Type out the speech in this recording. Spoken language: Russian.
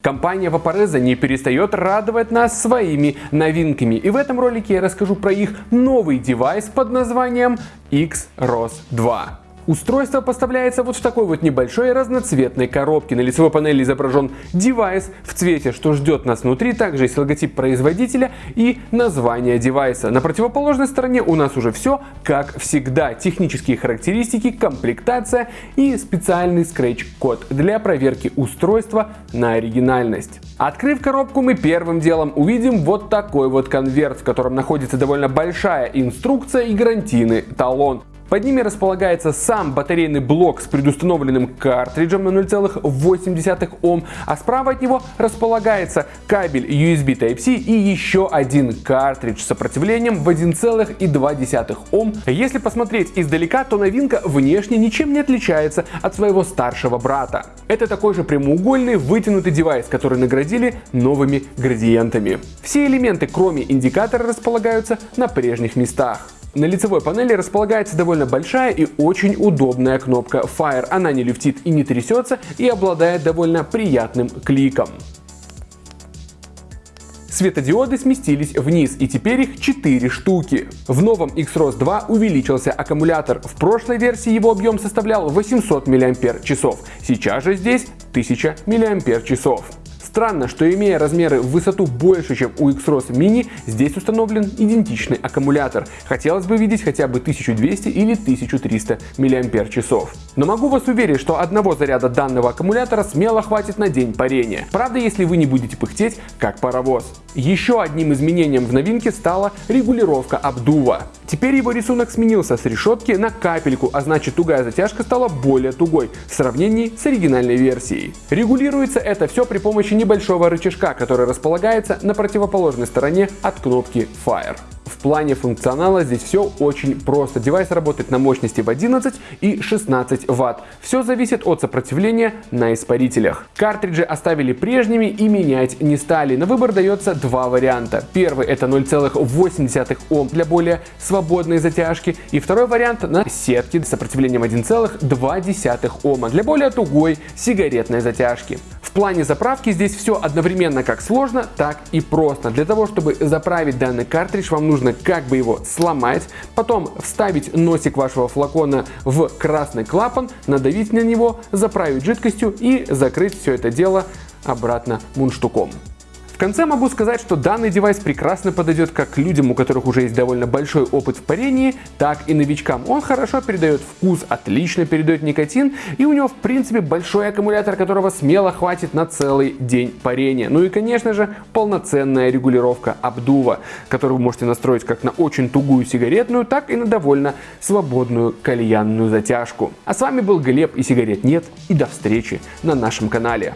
Компания Vaporeza не перестает радовать нас своими новинками. И в этом ролике я расскажу про их новый девайс под названием X-ROS 2. Устройство поставляется вот в такой вот небольшой разноцветной коробке. На лицевой панели изображен девайс в цвете, что ждет нас внутри. Также есть логотип производителя и название девайса. На противоположной стороне у нас уже все как всегда. Технические характеристики, комплектация и специальный скретч-код для проверки устройства на оригинальность. Открыв коробку, мы первым делом увидим вот такой вот конверт, в котором находится довольно большая инструкция и гарантийный талон. Под ними располагается сам батарейный блок с предустановленным картриджем на 0,8 Ом, а справа от него располагается кабель USB Type-C и еще один картридж с сопротивлением в 1,2 Ом. Если посмотреть издалека, то новинка внешне ничем не отличается от своего старшего брата. Это такой же прямоугольный вытянутый девайс, который наградили новыми градиентами. Все элементы, кроме индикатора, располагаются на прежних местах. На лицевой панели располагается довольно большая и очень удобная кнопка Fire. Она не люфтит и не трясется и обладает довольно приятным кликом. Светодиоды сместились вниз и теперь их 4 штуки. В новом X-ROS 2 увеличился аккумулятор. В прошлой версии его объем составлял 800 мАч. Сейчас же здесь 1000 мАч. Странно, что имея размеры в высоту больше, чем у X-ROS Mini, здесь установлен идентичный аккумулятор. Хотелось бы видеть хотя бы 1200 или 1300 мАч. Но могу вас уверить, что одного заряда данного аккумулятора смело хватит на день парения. Правда, если вы не будете пыхтеть, как паровоз. Еще одним изменением в новинке стала регулировка обдува. Теперь его рисунок сменился с решетки на капельку, а значит тугая затяжка стала более тугой в сравнении с оригинальной версией. Регулируется это все при помощи небольшого рычажка, который располагается на противоположной стороне от кнопки Fire. В плане функционала здесь все очень просто. Девайс работает на мощности в 11 и 16 Вт. Все зависит от сопротивления на испарителях. Картриджи оставили прежними и менять не стали. На выбор дается два варианта. Первый это 0,8 Ом для более свободной затяжки. И второй вариант на сетке с сопротивлением 1,2 Ома для более тугой сигаретной затяжки. Плане заправки здесь все одновременно как сложно, так и просто. Для того, чтобы заправить данный картридж, вам нужно как бы его сломать, потом вставить носик вашего флакона в красный клапан, надавить на него, заправить жидкостью и закрыть все это дело обратно мундштуком. В конце могу сказать, что данный девайс прекрасно подойдет как людям, у которых уже есть довольно большой опыт в парении, так и новичкам. Он хорошо передает вкус, отлично передает никотин, и у него в принципе большой аккумулятор, которого смело хватит на целый день парения. Ну и конечно же полноценная регулировка обдува, которую вы можете настроить как на очень тугую сигаретную, так и на довольно свободную кальянную затяжку. А с вами был Глеб и сигарет нет, и до встречи на нашем канале.